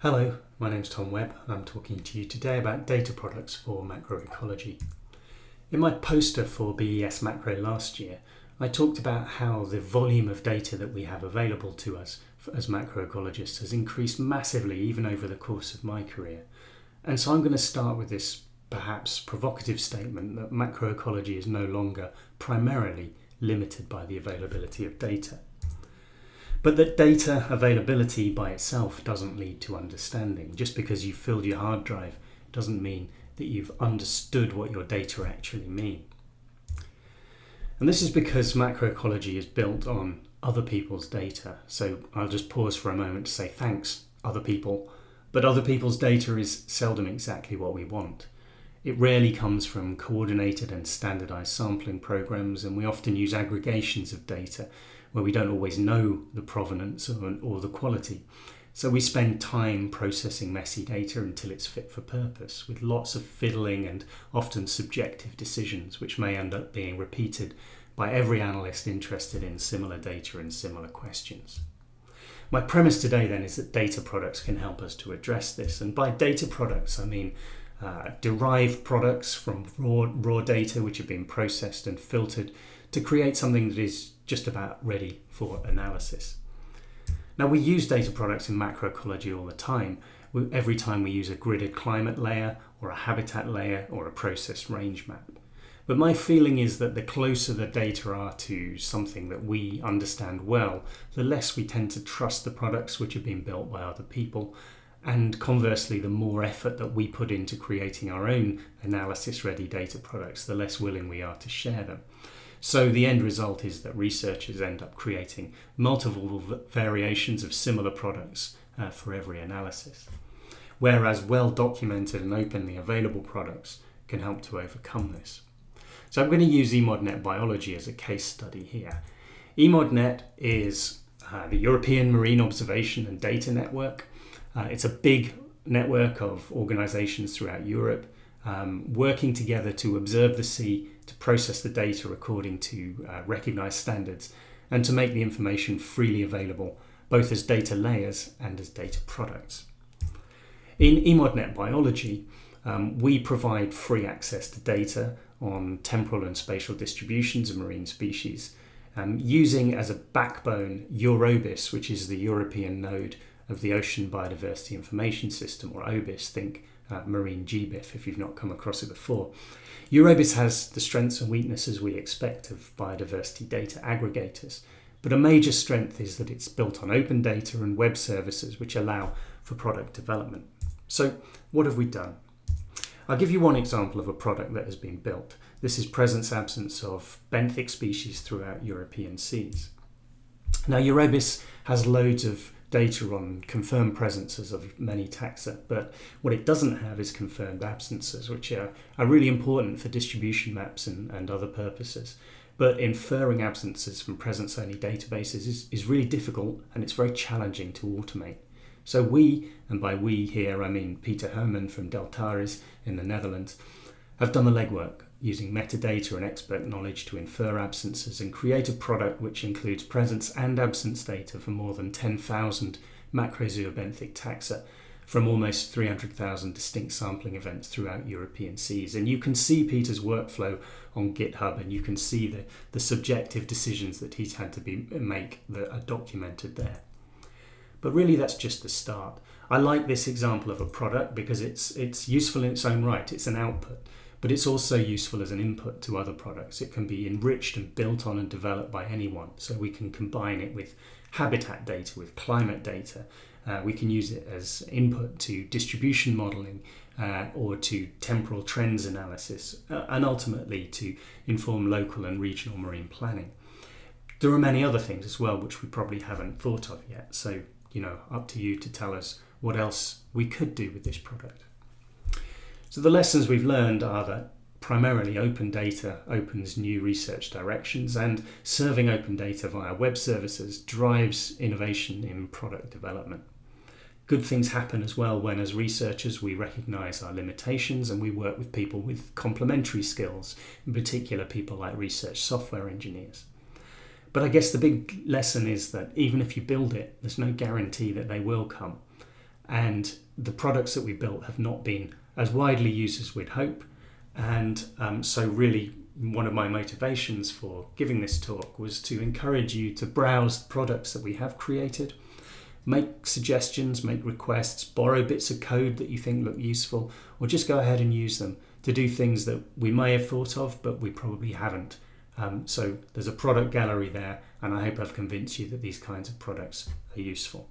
Hello, my name's Tom Webb and I'm talking to you today about data products for macroecology. In my poster for BES Macro last year, I talked about how the volume of data that we have available to us as macroecologists has increased massively even over the course of my career. And so I'm going to start with this perhaps provocative statement that macroecology is no longer primarily limited by the availability of data. But that data availability by itself doesn't lead to understanding. Just because you've filled your hard drive doesn't mean that you've understood what your data actually mean. And this is because macroecology is built on other people's data. So I'll just pause for a moment to say thanks, other people. But other people's data is seldom exactly what we want. It rarely comes from coordinated and standardized sampling programs, and we often use aggregations of data where we don't always know the provenance or, or the quality. So we spend time processing messy data until it's fit for purpose, with lots of fiddling and often subjective decisions, which may end up being repeated by every analyst interested in similar data and similar questions. My premise today then is that data products can help us to address this. And by data products, I mean uh, derived products from raw, raw data which have been processed and filtered to create something that is just about ready for analysis. Now we use data products in macroecology all the time. We, every time we use a gridded climate layer or a habitat layer or a process range map. But my feeling is that the closer the data are to something that we understand well, the less we tend to trust the products which have been built by other people and conversely, the more effort that we put into creating our own analysis ready data products, the less willing we are to share them. So the end result is that researchers end up creating multiple variations of similar products uh, for every analysis. Whereas well documented and openly available products can help to overcome this. So I'm going to use EMODNet biology as a case study here. EMODNet is uh, the European Marine Observation and Data Network. Uh, it's a big network of organizations throughout Europe um, working together to observe the sea, to process the data according to uh, recognized standards, and to make the information freely available both as data layers and as data products. In EMODNet Biology, um, we provide free access to data on temporal and spatial distributions of marine species, um, using as a backbone EUROBIS, which is the European node of the Ocean Biodiversity Information System, or OBIS, think uh, marine GBIF if you've not come across it before. EUROBIS has the strengths and weaknesses we expect of biodiversity data aggregators, but a major strength is that it's built on open data and web services which allow for product development. So, what have we done? I'll give you one example of a product that has been built. This is presence absence of benthic species throughout European seas. Now, EUROBIS has loads of data on confirmed presences of many taxa, but what it doesn't have is confirmed absences, which are, are really important for distribution maps and, and other purposes. But inferring absences from presence only databases is, is really difficult and it's very challenging to automate. So we, and by we here I mean Peter Herman from Deltares in the Netherlands, have done the legwork using metadata and expert knowledge to infer absences and create a product which includes presence and absence data for more than 10,000 macrozoobenthic taxa from almost 300,000 distinct sampling events throughout European seas. And you can see Peter's workflow on GitHub and you can see the, the subjective decisions that he's had to be, make that are documented there. But really that's just the start. I like this example of a product because it's, it's useful in its own right, it's an output but it's also useful as an input to other products. It can be enriched and built on and developed by anyone. So we can combine it with habitat data, with climate data. Uh, we can use it as input to distribution modeling uh, or to temporal trends analysis, uh, and ultimately to inform local and regional marine planning. There are many other things as well which we probably haven't thought of yet. So, you know, up to you to tell us what else we could do with this product. So the lessons we've learned are that primarily open data opens new research directions and serving open data via web services drives innovation in product development. Good things happen as well when as researchers we recognise our limitations and we work with people with complementary skills, in particular people like research software engineers. But I guess the big lesson is that even if you build it, there's no guarantee that they will come. and the products that we built have not been as widely used as we'd hope. And um, so, really, one of my motivations for giving this talk was to encourage you to browse the products that we have created, make suggestions, make requests, borrow bits of code that you think look useful, or just go ahead and use them to do things that we may have thought of, but we probably haven't. Um, so there's a product gallery there, and I hope I've convinced you that these kinds of products are useful.